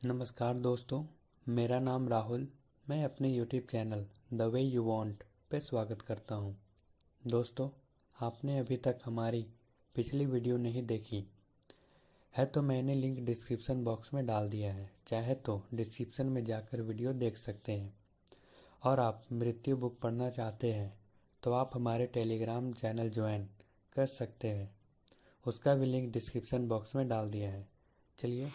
नमस्कार दोस्तों, मेरा नाम राहुल, मैं अपने YouTube channel the way you want पे स्वागत करता हूँ। दोस्तों, आपने अभी तक हमारी पिछली वीडियो नहीं देखी है तो मैंने लिंक डिस्क्रिप्शन बॉक्स में डाल दिया है। चाहे तो डिस्क्रिप्शन में जाकर वीडियो देख सकते हैं। और आप मृत्यु बुक पढ़ना चाहते हैं तो आप हमारे टेलीग्राम चैनल ज्वाइन कर सकते हैं। उसका भी लिंक डिस्क्रिप्शन बॉक्स में डाल दिया है। चलिए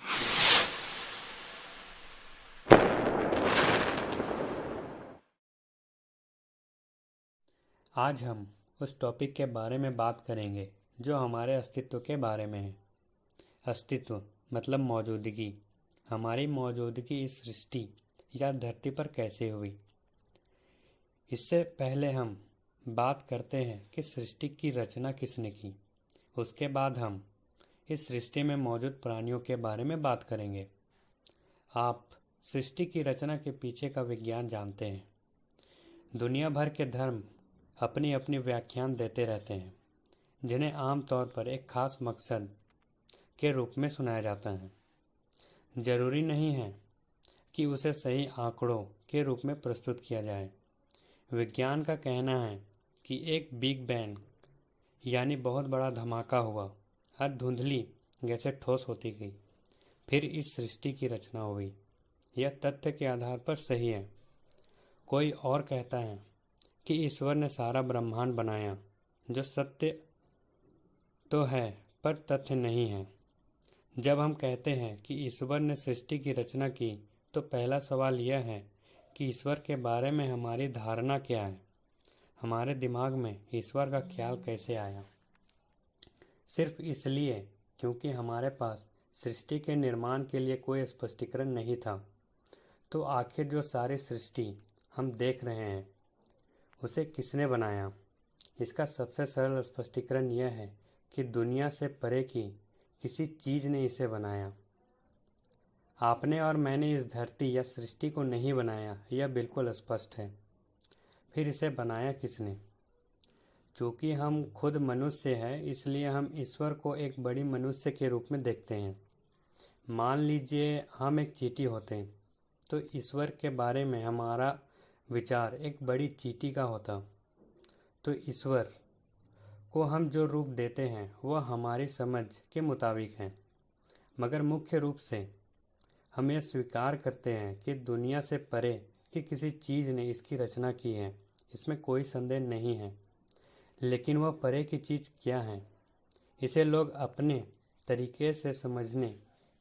आज हम उस टॉपिक के बारे में बात करेंगे, जो हमारे अस्तित्व के बारे में है। अस्तित्व मतलब मौजूदगी। हमारी मौजूदगी इस सृष्टि या धरती पर कैसे हुई? इससे पहले हम बात करते हैं कि सृष्टि की रचना किसने की। उसके बाद हम इस सृष्टि में मौजूद प्राणियों के बारे में बात करेंगे। आप सृष्टि की रचना के पीछे का विज्ञान जानते हैं। दुनिया भर के धर्म अपनी अपनी व्याख्यान देते रहते हैं, जिन्हें आमतौर पर एक खास मकसद के रूप में सुनाया जाता है। ज़रूरी नहीं है कि उसे सही आंकड़ों के रूप में प्रस्तुत किया जाए। विज्ञान का कहना है कि एक बिग बैंग, यानी बहुत बड़ा धमाका हुआ और धुंधली जैसे ठोस होती गई। फिर इस सृष्टि की रचना हुई। यह तथ्य के आधार पर सही है। कोई और कहता है कि ईश्वर ने सारा ब्रह्मांड बनाया, जो सत्य तो है, पर तथ्य नहीं है। जब हम कहते हैं कि ईश्वर ने सृष्टि की रचना की तो पहला सवाल यह है कि ईश्वर के बारे में हमारी धारणा क्या है? हमारे दिमाग में ईश्वर का ख्याल कैसे आया? सिर्फ़ इसलिए क्योंकि हमारे पास सृष्टि के निर्माण के लिए कोई स्पष्टीकरण नहीं था। तो आखिर जो सारी सृष्टि हम देख रहे हैं उसे किसने बनाया? इसका सबसे सरल स्पष्टीकरण यह है कि दुनिया से परे की किसी चीज़ ने इसे बनाया। आपने और मैंने इस धरती या सृष्टि को नहीं बनाया, यह बिल्कुल स्पष्ट है। फिर इसे बनाया किसने? चूँकि हम खुद मनुष्य हैं, इसलिए हम ईश्वर को एक बड़ी मनुष्य के रूप में देखते हैं। मान लीजिए हम एक चीटी होते हैं तो ईश्वर के बारे में हमारा विचार एक बड़ी चीटी का होता। तो ईश्वर को हम जो रूप देते हैं, वह हमारी समझ के मुताबिक है। मगर मुख्य रूप से हम यह स्वीकार करते हैं कि दुनिया से परे कि किसी चीज़ ने इसकी रचना की है, इसमें कोई संदेह नहीं है। लेकिन वह परे की चीज़ क्या है, इसे लोग अपने तरीके से समझने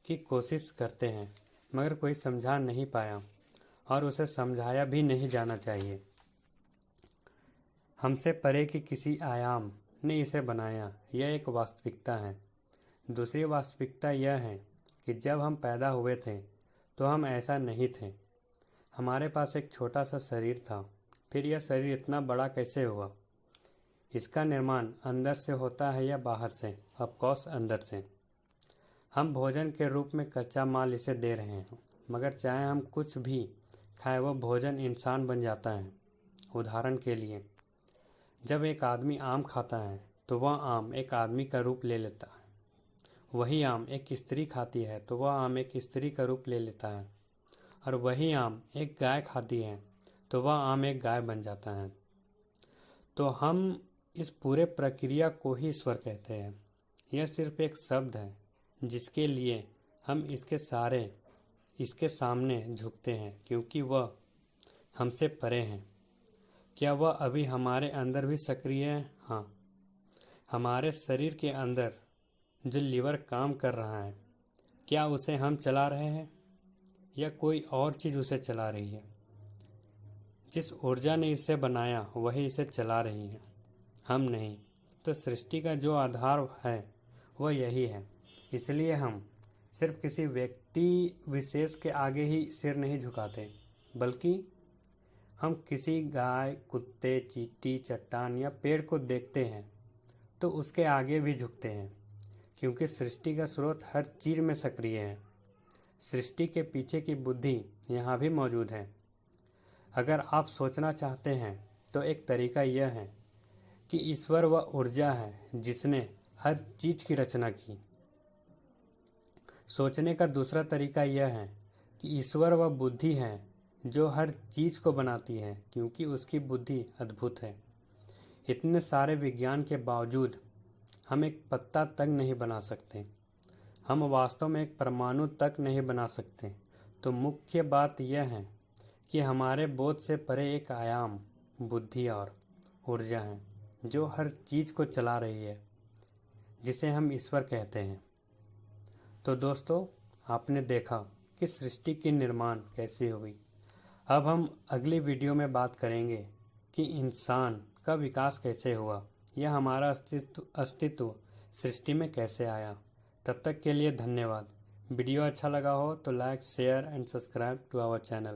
की कोशिश करते हैं, मगर कोई समझा नहीं पाया। और उसे समझाया भी नहीं जाना चाहिए। हमसे परे की किसी आयाम ने इसे बनाया, यह एक वास्तविकता है। दूसरी वास्तविकता यह है कि जब हम पैदा हुए थे तो हम ऐसा नहीं थे। हमारे पास एक छोटा सा शरीर था, फिर यह शरीर इतना बड़ा कैसे हुआ? इसका निर्माण अंदर से होता है या बाहर से? ऑफकोर्स अंदर से। हम भोजन के रूप में कच्चा माल इसे दे रहे हैं, मगर चाहे हम कुछ भी खाए वह भोजन इंसान बन जाता है। उदाहरण के लिए, जब एक आदमी आम खाता है तो वह आम एक आदमी का रूप ले लेता है। वही आम एक स्त्री खाती है तो वह आम एक स्त्री का रूप ले लेता है। और वही आम एक गाय खाती है तो वह आम एक गाय बन जाता है। तो हम इस पूरे प्रक्रिया को ही ईश्वर कहते हैं। यह सिर्फ़ एक शब्द है, जिसके लिए हम इसके सारे इसके सामने झुकते हैं, क्योंकि वह हमसे परे हैं। क्या वह अभी हमारे अंदर भी सक्रिय है? हाँ। हमारे शरीर के अंदर जो लीवर काम कर रहा है, क्या उसे हम चला रहे हैं? या कोई और चीज़ उसे चला रही है? जिस ऊर्जा ने इसे बनाया, वही इसे चला रही है। हम नहीं तो सृष्टि का जो आधार है, वह यही है। इसलिए हम सिर्फ़ किसी व्यक्ति विशेष के आगे ही सिर नहीं झुकाते, बल्कि हम किसी गाय, कुत्ते, चीटी, चट्टान या पेड़ को देखते हैं तो उसके आगे भी झुकते हैं, क्योंकि सृष्टि का स्रोत हर चीज़ में सक्रिय है। सृष्टि के पीछे की बुद्धि यहाँ भी मौजूद है। अगर आप सोचना चाहते हैं तो एक तरीका यह है कि ईश्वर वह ऊर्जा है जिसने हर चीज़ की रचना की। सोचने का दूसरा तरीका यह है कि ईश्वर वह बुद्धि है जो हर चीज़ को बनाती है, क्योंकि उसकी बुद्धि अद्भुत है। इतने सारे विज्ञान के बावजूद हम एक पत्ता तक नहीं बना सकते। हम वास्तव में एक परमाणु तक नहीं बना सकते। तो मुख्य बात यह है कि हमारे बोध से परे एक आयाम, बुद्धि और ऊर्जा है, जो हर चीज़ को चला रही है, जिसे हम ईश्वर कहते हैं। तो दोस्तों, आपने देखा कि सृष्टि की निर्माण कैसे हुई अब हम अगली वीडियो में बात करेंगे कि इंसान का विकास कैसे हुआ, या हमारा अस्तित्व अस्तित्व सृष्टि में कैसे आया। तब तक के लिए धन्यवाद। वीडियो अच्छा लगा हो तो like, share and subscribe to our channel.